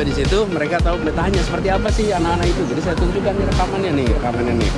itu mereka tahu betahnya seperti apa sih anak-anak itu. Jadi saya tunjukkan nih rekamannya nih, rekamannya nih.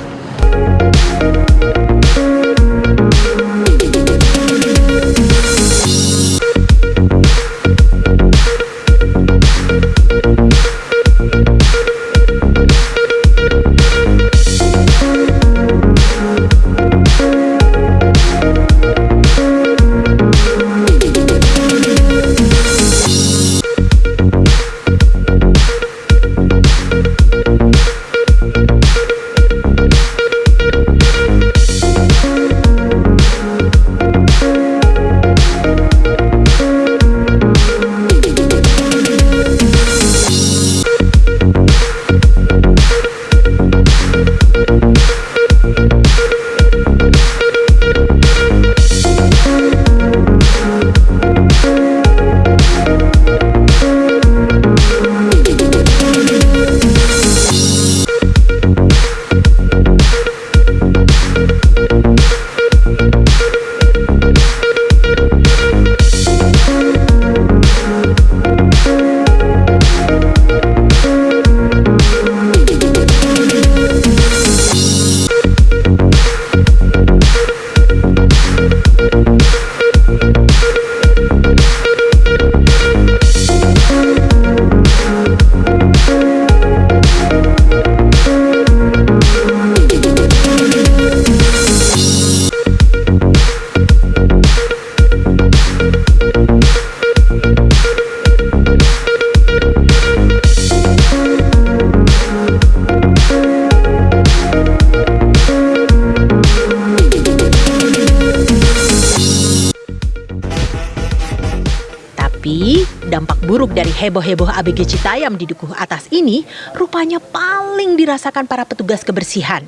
Tapi, dampak buruk dari heboh-heboh ABG Citayam di Dukuh Atas ini rupanya paling dirasakan para petugas kebersihan.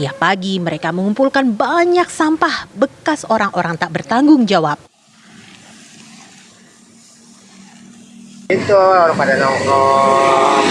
Tiap pagi mereka mengumpulkan banyak sampah bekas orang-orang tak bertanggung jawab. itu orang pada nongkrong